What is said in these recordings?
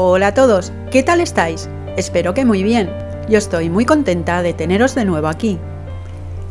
Hola a todos, ¿qué tal estáis? Espero que muy bien. Yo estoy muy contenta de teneros de nuevo aquí.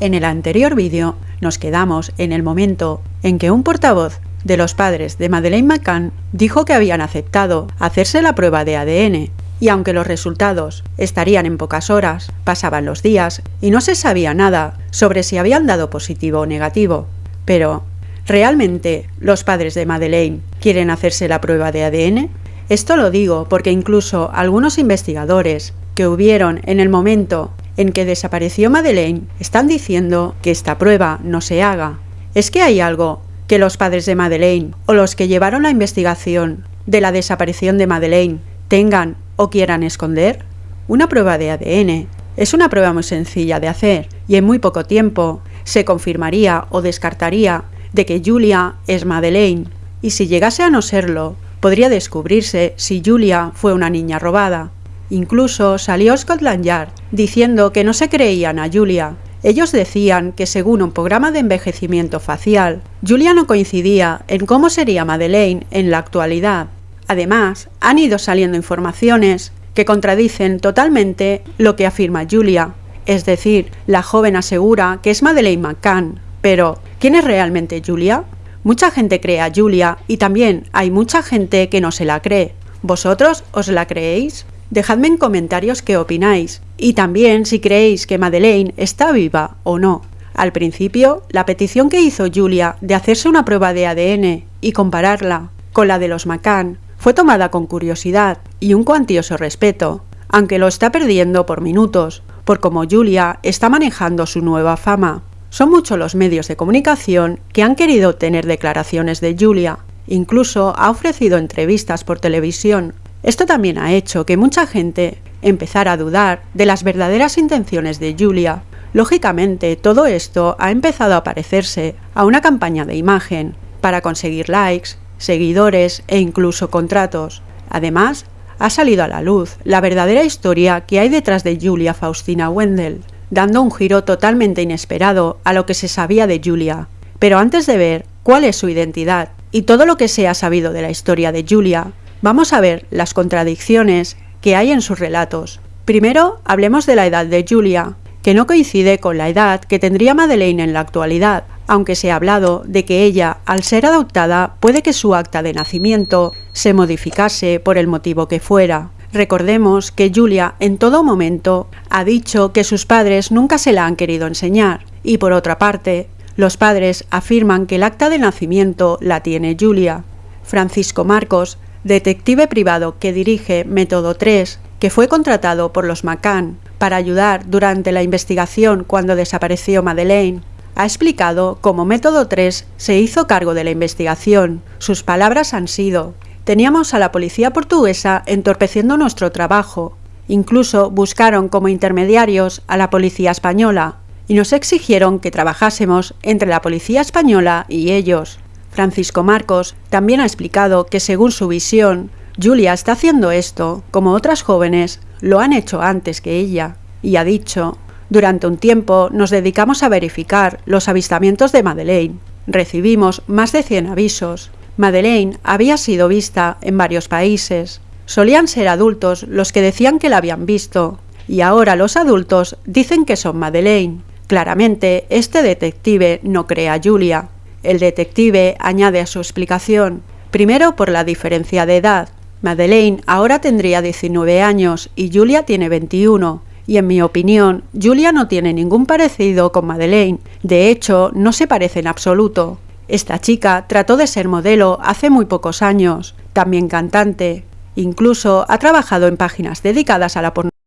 En el anterior vídeo nos quedamos en el momento en que un portavoz de los padres de Madeleine McCann dijo que habían aceptado hacerse la prueba de ADN y aunque los resultados estarían en pocas horas, pasaban los días y no se sabía nada sobre si habían dado positivo o negativo. Pero, ¿realmente los padres de Madeleine quieren hacerse la prueba de ADN? Esto lo digo porque incluso algunos investigadores que hubieron en el momento en que desapareció Madeleine están diciendo que esta prueba no se haga. ¿Es que hay algo que los padres de Madeleine o los que llevaron la investigación de la desaparición de Madeleine tengan o quieran esconder? Una prueba de ADN es una prueba muy sencilla de hacer y en muy poco tiempo se confirmaría o descartaría de que Julia es Madeleine y si llegase a no serlo, podría descubrirse si Julia fue una niña robada. Incluso salió Scotland Yard diciendo que no se creían a Julia. Ellos decían que según un programa de envejecimiento facial, Julia no coincidía en cómo sería Madeleine en la actualidad. Además, han ido saliendo informaciones que contradicen totalmente lo que afirma Julia. Es decir, la joven asegura que es Madeleine McCann. Pero, ¿quién es realmente Julia? Mucha gente cree a Julia y también hay mucha gente que no se la cree. ¿Vosotros os la creéis? Dejadme en comentarios qué opináis y también si creéis que Madeleine está viva o no. Al principio, la petición que hizo Julia de hacerse una prueba de ADN y compararla con la de los McCann fue tomada con curiosidad y un cuantioso respeto, aunque lo está perdiendo por minutos, por cómo Julia está manejando su nueva fama. Son muchos los medios de comunicación que han querido tener declaraciones de Julia, incluso ha ofrecido entrevistas por televisión. Esto también ha hecho que mucha gente empezara a dudar de las verdaderas intenciones de Julia. Lógicamente, todo esto ha empezado a parecerse a una campaña de imagen para conseguir likes, seguidores e incluso contratos. Además, ha salido a la luz la verdadera historia que hay detrás de Julia Faustina Wendell, dando un giro totalmente inesperado a lo que se sabía de Julia. Pero antes de ver cuál es su identidad y todo lo que se ha sabido de la historia de Julia, vamos a ver las contradicciones que hay en sus relatos. Primero, hablemos de la edad de Julia, que no coincide con la edad que tendría Madeleine en la actualidad, aunque se ha hablado de que ella, al ser adoptada, puede que su acta de nacimiento se modificase por el motivo que fuera. Recordemos que Julia en todo momento ha dicho que sus padres nunca se la han querido enseñar y por otra parte, los padres afirman que el acta de nacimiento la tiene Julia. Francisco Marcos, detective privado que dirige Método 3, que fue contratado por los McCann para ayudar durante la investigación cuando desapareció Madeleine, ha explicado cómo Método 3 se hizo cargo de la investigación. Sus palabras han sido Teníamos a la policía portuguesa entorpeciendo nuestro trabajo. Incluso buscaron como intermediarios a la policía española y nos exigieron que trabajásemos entre la policía española y ellos. Francisco Marcos también ha explicado que según su visión, Julia está haciendo esto como otras jóvenes lo han hecho antes que ella, y ha dicho, durante un tiempo nos dedicamos a verificar los avistamientos de Madeleine. Recibimos más de 100 avisos Madeleine había sido vista en varios países. Solían ser adultos los que decían que la habían visto, y ahora los adultos dicen que son Madeleine. Claramente, este detective no cree a Julia. El detective añade a su explicación, primero por la diferencia de edad. Madeleine ahora tendría 19 años y Julia tiene 21. Y en mi opinión, Julia no tiene ningún parecido con Madeleine. De hecho, no se parece en absoluto. Esta chica trató de ser modelo hace muy pocos años, también cantante. Incluso ha trabajado en páginas dedicadas a la pornografía.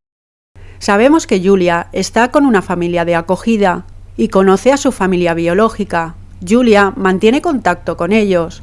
Sabemos que Julia está con una familia de acogida y conoce a su familia biológica. Julia mantiene contacto con ellos.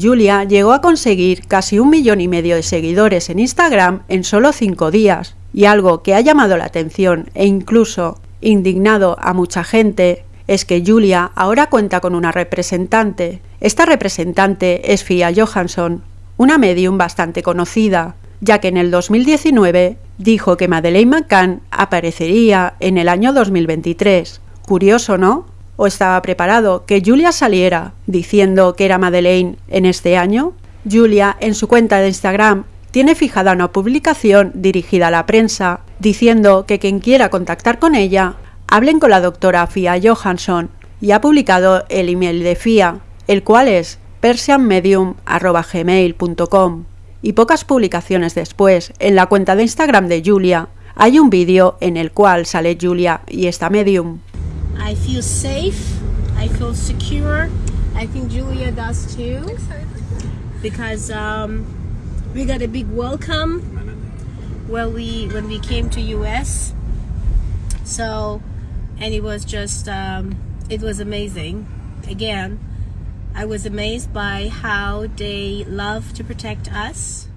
Julia llegó a conseguir casi un millón y medio de seguidores en Instagram en solo cinco días, y algo que ha llamado la atención e incluso indignado a mucha gente es que Julia ahora cuenta con una representante. Esta representante es Fia Johansson, una medium bastante conocida, ya que en el 2019 dijo que Madeleine McCann aparecería en el año 2023. Curioso, ¿no? ¿O estaba preparado que Julia saliera diciendo que era Madeleine en este año? Julia, en su cuenta de Instagram, tiene fijada una publicación dirigida a la prensa, diciendo que quien quiera contactar con ella, hablen con la doctora Fia Johansson, y ha publicado el email de Fia, el cual es persianmedium.gmail.com. Y pocas publicaciones después, en la cuenta de Instagram de Julia, hay un vídeo en el cual sale Julia y esta medium. I feel safe. I feel secure. I think Julia does too. Because um, we got a big welcome when we when we came to US. So, and it was just um, it was amazing. Again, I was amazed by how they love to protect us.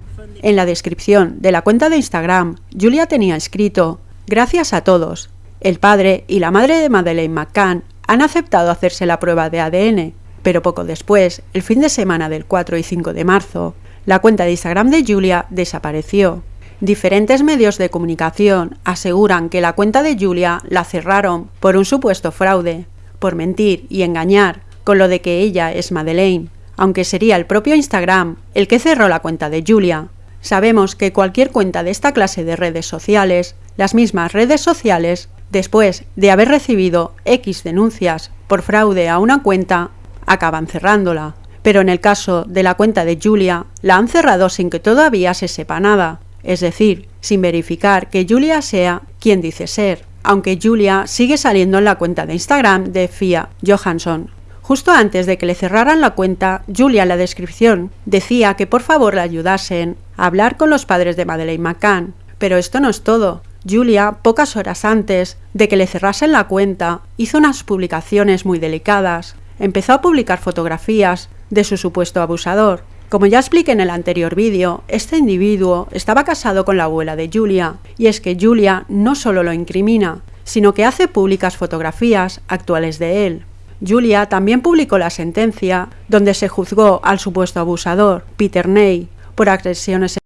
En la descripción de la cuenta de Instagram, Julia tenía escrito, Gracias a todos. El padre y la madre de Madeleine McCann han aceptado hacerse la prueba de ADN, pero poco después, el fin de semana del 4 y 5 de marzo, la cuenta de Instagram de Julia desapareció. Diferentes medios de comunicación aseguran que la cuenta de Julia la cerraron por un supuesto fraude, por mentir y engañar con lo de que ella es Madeleine, aunque sería el propio Instagram el que cerró la cuenta de Julia. Sabemos que cualquier cuenta de esta clase de redes sociales, las mismas redes sociales, después de haber recibido X denuncias por fraude a una cuenta, acaban cerrándola. Pero en el caso de la cuenta de Julia, la han cerrado sin que todavía se sepa nada, es decir, sin verificar que Julia sea quien dice ser, aunque Julia sigue saliendo en la cuenta de Instagram de Fia Johansson. Justo antes de que le cerraran la cuenta, Julia en la descripción decía que por favor la ayudasen a hablar con los padres de Madeleine McCann. Pero esto no es todo. Julia, pocas horas antes de que le cerrasen la cuenta, hizo unas publicaciones muy delicadas. Empezó a publicar fotografías de su supuesto abusador. Como ya expliqué en el anterior vídeo, este individuo estaba casado con la abuela de Julia, y es que Julia no solo lo incrimina, sino que hace públicas fotografías actuales de él. Julia también publicó la sentencia donde se juzgó al supuesto abusador, Peter Ney, por agresiones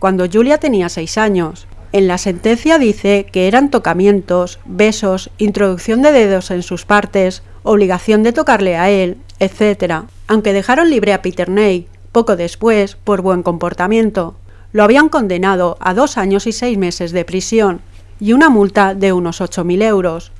cuando Julia tenía seis años. En la sentencia dice que eran tocamientos, besos, introducción de dedos en sus partes, obligación de tocarle a él, etc. Aunque dejaron libre a Peter Ney poco después por buen comportamiento. Lo habían condenado a dos años y seis meses de prisión y una multa de unos 8.000 euros.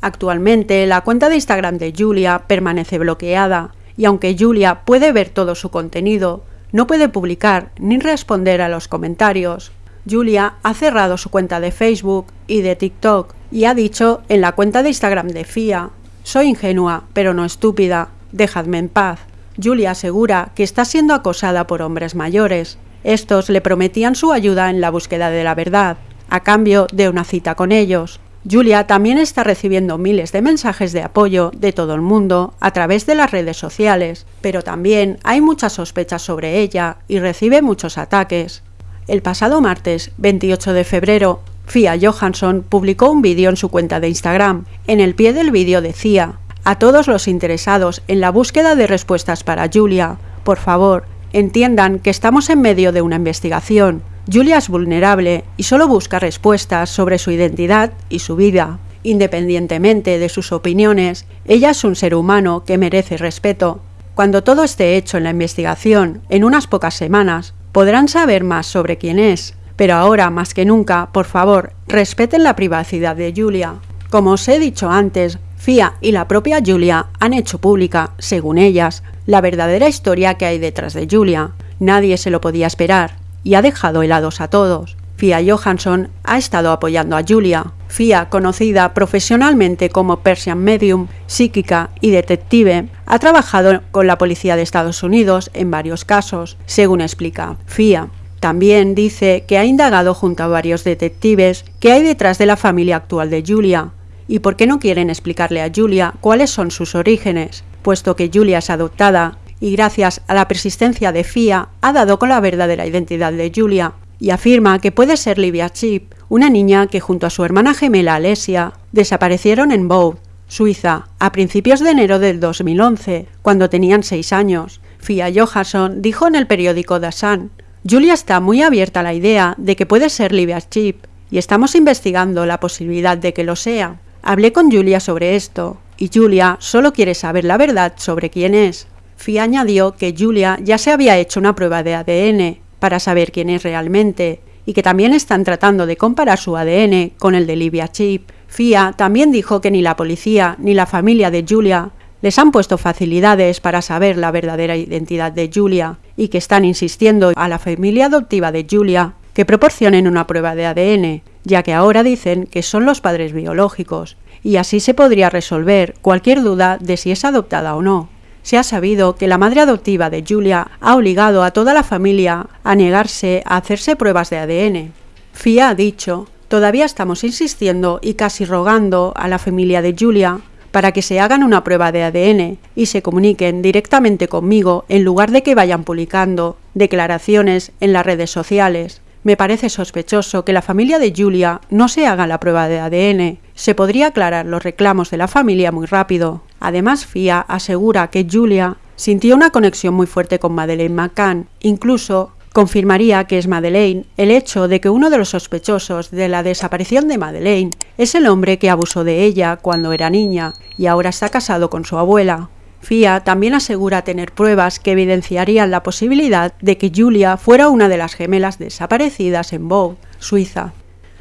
Actualmente la cuenta de Instagram de Julia permanece bloqueada y aunque Julia puede ver todo su contenido, no puede publicar ni responder a los comentarios. Julia ha cerrado su cuenta de Facebook y de TikTok y ha dicho en la cuenta de Instagram de FIA, soy ingenua, pero no estúpida, dejadme en paz. Julia asegura que está siendo acosada por hombres mayores. Estos le prometían su ayuda en la búsqueda de la verdad, a cambio de una cita con ellos. Julia también está recibiendo miles de mensajes de apoyo de todo el mundo a través de las redes sociales, pero también hay muchas sospechas sobre ella y recibe muchos ataques. El pasado martes 28 de febrero, Fia Johansson publicó un vídeo en su cuenta de Instagram. En el pie del vídeo decía, a todos los interesados en la búsqueda de respuestas para Julia, por favor, entiendan que estamos en medio de una investigación. Julia es vulnerable y solo busca respuestas sobre su identidad y su vida. Independientemente de sus opiniones, ella es un ser humano que merece respeto. Cuando todo esté hecho en la investigación, en unas pocas semanas, podrán saber más sobre quién es. Pero ahora, más que nunca, por favor, respeten la privacidad de Julia. Como os he dicho antes, Fia y la propia Julia han hecho pública, según ellas, la verdadera historia que hay detrás de Julia. Nadie se lo podía esperar y ha dejado helados a todos. Fia Johansson ha estado apoyando a Julia. Fia, conocida profesionalmente como Persian Medium, psíquica y detective, ha trabajado con la policía de Estados Unidos en varios casos, según explica Fia. También dice que ha indagado junto a varios detectives qué hay detrás de la familia actual de Julia y por qué no quieren explicarle a Julia cuáles son sus orígenes, puesto que Julia es adoptada y gracias a la persistencia de Fia ha dado con la verdadera identidad de Julia y afirma que puede ser Livia Chip, una niña que junto a su hermana gemela Alesia desaparecieron en Boud, Suiza, a principios de enero del 2011, cuando tenían seis años. Fia Johansson dijo en el periódico The Sun, Julia está muy abierta a la idea de que puede ser Livia Chip y estamos investigando la posibilidad de que lo sea. Hablé con Julia sobre esto y Julia solo quiere saber la verdad sobre quién es. Fia añadió que Julia ya se había hecho una prueba de ADN para saber quién es realmente y que también están tratando de comparar su ADN con el de Livia Chip. FIA también dijo que ni la policía ni la familia de Julia les han puesto facilidades para saber la verdadera identidad de Julia y que están insistiendo a la familia adoptiva de Julia que proporcionen una prueba de ADN, ya que ahora dicen que son los padres biológicos, y así se podría resolver cualquier duda de si es adoptada o no. Se ha sabido que la madre adoptiva de Julia ha obligado a toda la familia a negarse a hacerse pruebas de ADN. FIA ha dicho, todavía estamos insistiendo y casi rogando a la familia de Julia para que se hagan una prueba de ADN y se comuniquen directamente conmigo en lugar de que vayan publicando declaraciones en las redes sociales. Me parece sospechoso que la familia de Julia no se haga la prueba de ADN. Se podría aclarar los reclamos de la familia muy rápido. Además, FIA asegura que Julia sintió una conexión muy fuerte con Madeleine McCann. Incluso confirmaría que es Madeleine el hecho de que uno de los sospechosos de la desaparición de Madeleine es el hombre que abusó de ella cuando era niña y ahora está casado con su abuela. FIA también asegura tener pruebas que evidenciarían la posibilidad de que Julia fuera una de las gemelas desaparecidas en Bow, Suiza.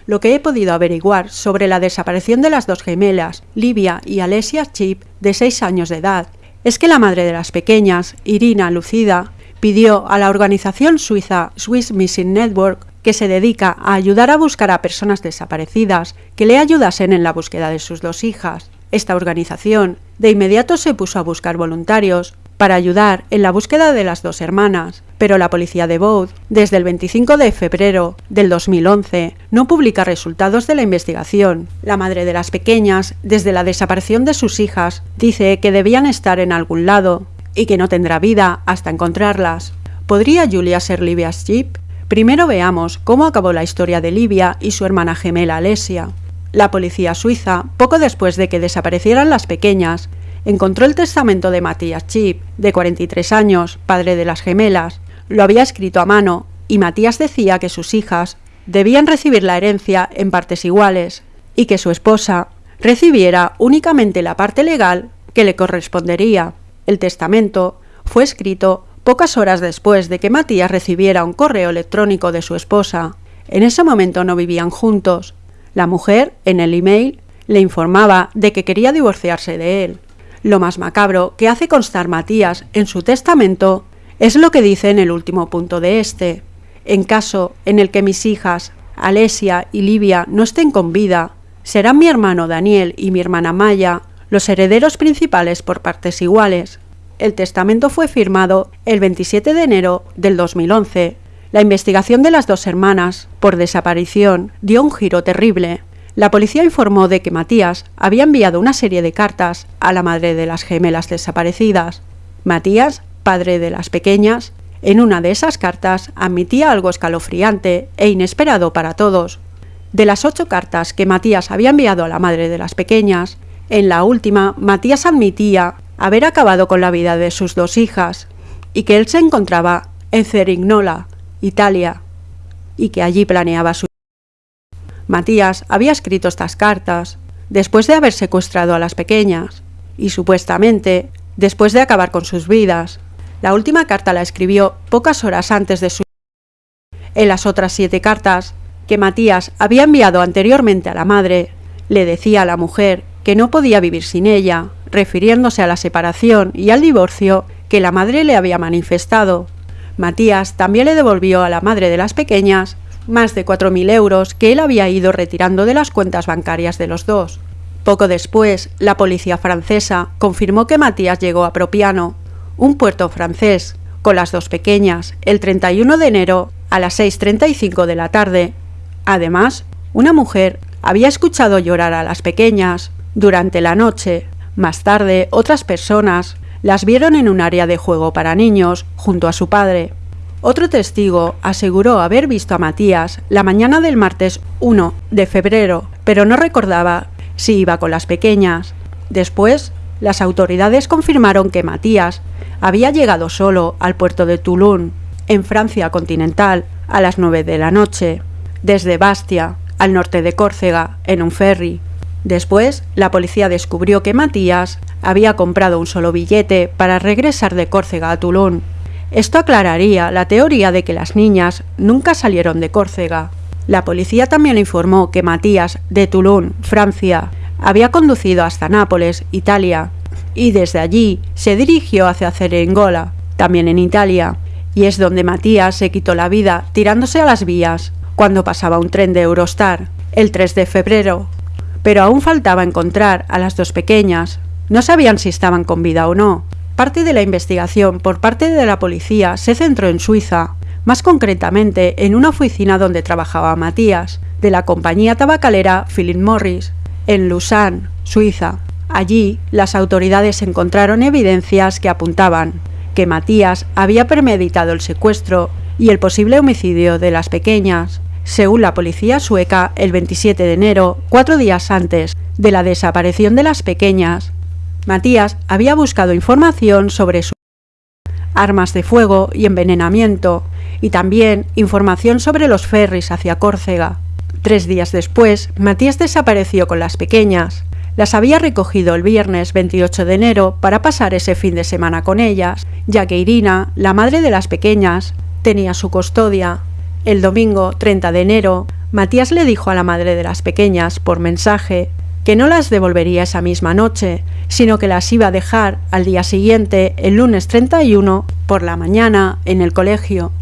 Lo que he podido averiguar sobre la desaparición de las dos gemelas, Livia y Alessia Chip, de 6 años de edad, es que la madre de las pequeñas, Irina Lucida, pidió a la organización suiza Swiss Missing Network, que se dedica a ayudar a buscar a personas desaparecidas, que le ayudasen en la búsqueda de sus dos hijas. Esta organización de inmediato se puso a buscar voluntarios para ayudar en la búsqueda de las dos hermanas, pero la policía de Bode, desde el 25 de febrero del 2011, no publica resultados de la investigación. La madre de las pequeñas, desde la desaparición de sus hijas, dice que debían estar en algún lado y que no tendrá vida hasta encontrarlas. ¿Podría Julia ser Livia's Jeep? Primero veamos cómo acabó la historia de Livia y su hermana gemela Alesia. La policía suiza, poco después de que desaparecieran las pequeñas, encontró el testamento de Matías Chip, de 43 años, padre de las gemelas. Lo había escrito a mano y Matías decía que sus hijas debían recibir la herencia en partes iguales y que su esposa recibiera únicamente la parte legal que le correspondería. El testamento fue escrito pocas horas después de que Matías recibiera un correo electrónico de su esposa. En ese momento no vivían juntos, la mujer, en el email, le informaba de que quería divorciarse de él. Lo más macabro que hace constar Matías en su testamento es lo que dice en el último punto de este. En caso en el que mis hijas, Alesia y Livia, no estén con vida, serán mi hermano Daniel y mi hermana Maya los herederos principales por partes iguales. El testamento fue firmado el 27 de enero del 2011 la investigación de las dos hermanas por desaparición dio un giro terrible. La policía informó de que Matías había enviado una serie de cartas a la madre de las gemelas desaparecidas. Matías, padre de las pequeñas, en una de esas cartas admitía algo escalofriante e inesperado para todos. De las ocho cartas que Matías había enviado a la madre de las pequeñas, en la última Matías admitía haber acabado con la vida de sus dos hijas y que él se encontraba en Cerignola, Italia, y que allí planeaba su... Matías había escrito estas cartas después de haber secuestrado a las pequeñas y supuestamente después de acabar con sus vidas. La última carta la escribió pocas horas antes de su... En las otras siete cartas que Matías había enviado anteriormente a la madre, le decía a la mujer que no podía vivir sin ella, refiriéndose a la separación y al divorcio que la madre le había manifestado. Matías también le devolvió a la madre de las pequeñas más de 4.000 euros que él había ido retirando de las cuentas bancarias de los dos. Poco después, la policía francesa confirmó que Matías llegó a Propiano, un puerto francés, con las dos pequeñas, el 31 de enero a las 6.35 de la tarde. Además, una mujer había escuchado llorar a las pequeñas durante la noche. Más tarde, otras personas las vieron en un área de juego para niños, junto a su padre. Otro testigo aseguró haber visto a Matías la mañana del martes 1 de febrero, pero no recordaba si iba con las pequeñas. Después, las autoridades confirmaron que Matías había llegado solo al puerto de Toulon, en Francia continental, a las 9 de la noche, desde Bastia, al norte de Córcega, en un ferry. Después, la policía descubrió que Matías había comprado un solo billete para regresar de Córcega a Toulon. Esto aclararía la teoría de que las niñas nunca salieron de Córcega. La policía también informó que Matías, de Toulon, Francia, había conducido hasta Nápoles, Italia, y desde allí se dirigió hacia Cerengola, también en Italia, y es donde Matías se quitó la vida tirándose a las vías cuando pasaba un tren de Eurostar, el 3 de febrero. Pero aún faltaba encontrar a las dos pequeñas. No sabían si estaban con vida o no. Parte de la investigación por parte de la policía se centró en Suiza, más concretamente en una oficina donde trabajaba Matías, de la compañía tabacalera Philip Morris, en Lausanne, Suiza. Allí, las autoridades encontraron evidencias que apuntaban que Matías había premeditado el secuestro y el posible homicidio de las pequeñas. Según la policía sueca, el 27 de enero, cuatro días antes de la desaparición de las pequeñas, Matías había buscado información sobre sus armas de fuego y envenenamiento, y también información sobre los ferries hacia Córcega. Tres días después, Matías desapareció con las pequeñas. Las había recogido el viernes 28 de enero para pasar ese fin de semana con ellas, ya que Irina, la madre de las pequeñas, tenía su custodia. El domingo 30 de enero, Matías le dijo a la madre de las pequeñas por mensaje que no las devolvería esa misma noche, sino que las iba a dejar al día siguiente, el lunes 31, por la mañana, en el colegio.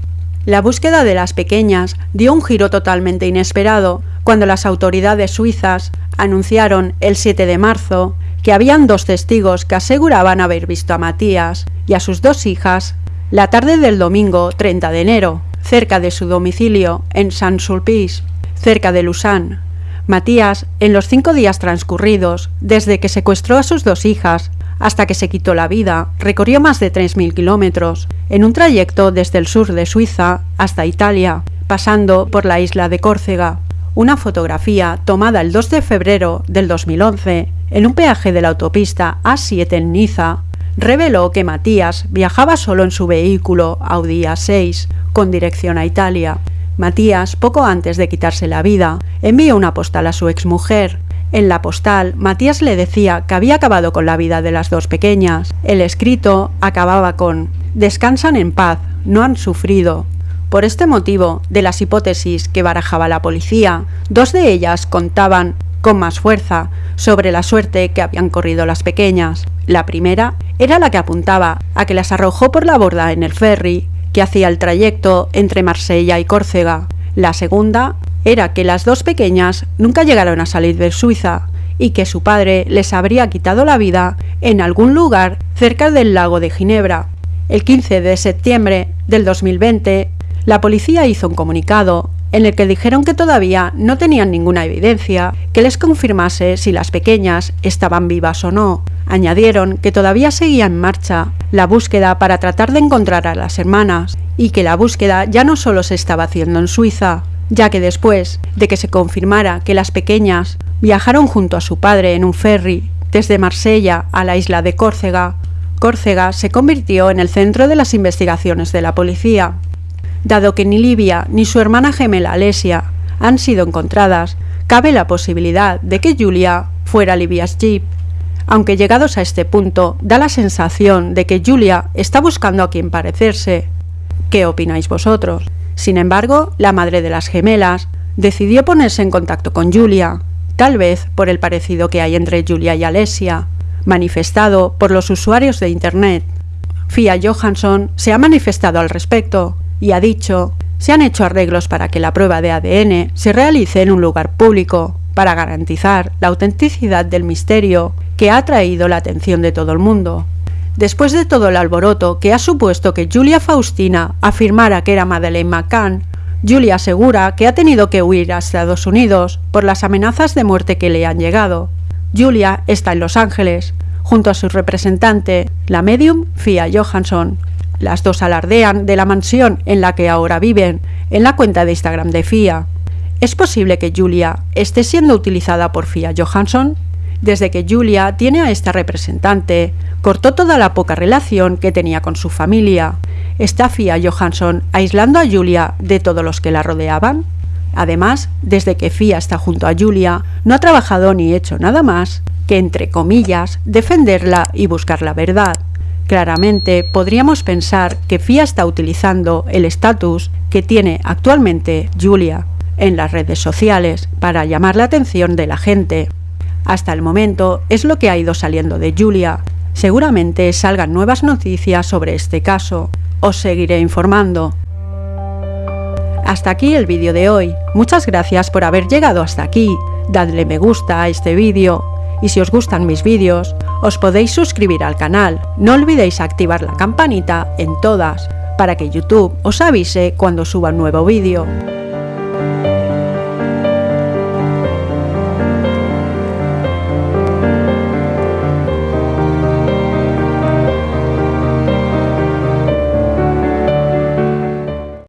La búsqueda de las pequeñas dio un giro totalmente inesperado cuando las autoridades suizas anunciaron el 7 de marzo que habían dos testigos que aseguraban haber visto a Matías y a sus dos hijas la tarde del domingo 30 de enero, cerca de su domicilio en Saint-Sulpice, cerca de Lausanne. Matías, en los cinco días transcurridos, desde que secuestró a sus dos hijas hasta que se quitó la vida, recorrió más de 3.000 kilómetros, en un trayecto desde el sur de Suiza hasta Italia, pasando por la isla de Córcega. Una fotografía tomada el 2 de febrero del 2011 en un peaje de la autopista A7 en Niza reveló que Matías viajaba solo en su vehículo Audi A6 con dirección a Italia. Matías, poco antes de quitarse la vida, envió una postal a su exmujer. En la postal, Matías le decía que había acabado con la vida de las dos pequeñas. El escrito acababa con Descansan en paz, no han sufrido. Por este motivo, de las hipótesis que barajaba la policía, dos de ellas contaban con más fuerza sobre la suerte que habían corrido las pequeñas. La primera era la que apuntaba a que las arrojó por la borda en el ferry que hacía el trayecto entre Marsella y Córcega. La segunda era que las dos pequeñas nunca llegaron a salir de Suiza y que su padre les habría quitado la vida en algún lugar cerca del lago de Ginebra. El 15 de septiembre del 2020, la policía hizo un comunicado en el que dijeron que todavía no tenían ninguna evidencia que les confirmase si las pequeñas estaban vivas o no. Añadieron que todavía seguía en marcha la búsqueda para tratar de encontrar a las hermanas y que la búsqueda ya no solo se estaba haciendo en Suiza, ya que después de que se confirmara que las pequeñas viajaron junto a su padre en un ferry desde Marsella a la isla de Córcega, Córcega se convirtió en el centro de las investigaciones de la policía. Dado que ni Livia ni su hermana gemela Alesia han sido encontradas, cabe la posibilidad de que Julia fuera Livia's Jeep. Aunque llegados a este punto, da la sensación de que Julia está buscando a quien parecerse. ¿Qué opináis vosotros? Sin embargo, la madre de las gemelas decidió ponerse en contacto con Julia, tal vez por el parecido que hay entre Julia y Alesia, manifestado por los usuarios de Internet. Fia Johansson se ha manifestado al respecto y ha dicho, se han hecho arreglos para que la prueba de ADN se realice en un lugar público, para garantizar la autenticidad del misterio que ha atraído la atención de todo el mundo. Después de todo el alboroto que ha supuesto que Julia Faustina afirmara que era Madeleine McCann, Julia asegura que ha tenido que huir a Estados Unidos por las amenazas de muerte que le han llegado. Julia está en Los Ángeles, junto a su representante, la medium Fia Johansson, las dos alardean de la mansión en la que ahora viven en la cuenta de Instagram de Fia. ¿Es posible que Julia esté siendo utilizada por Fia Johansson? Desde que Julia tiene a esta representante, cortó toda la poca relación que tenía con su familia. ¿Está Fia Johansson aislando a Julia de todos los que la rodeaban? Además, desde que Fia está junto a Julia, no ha trabajado ni hecho nada más que, entre comillas, defenderla y buscar la verdad. Claramente podríamos pensar que FIA está utilizando el estatus que tiene actualmente Julia en las redes sociales para llamar la atención de la gente. Hasta el momento es lo que ha ido saliendo de Julia. Seguramente salgan nuevas noticias sobre este caso. Os seguiré informando. Hasta aquí el vídeo de hoy. Muchas gracias por haber llegado hasta aquí. Dadle me gusta a este vídeo. Y si os gustan mis vídeos, os podéis suscribir al canal. No olvidéis activar la campanita en todas, para que YouTube os avise cuando suba un nuevo vídeo.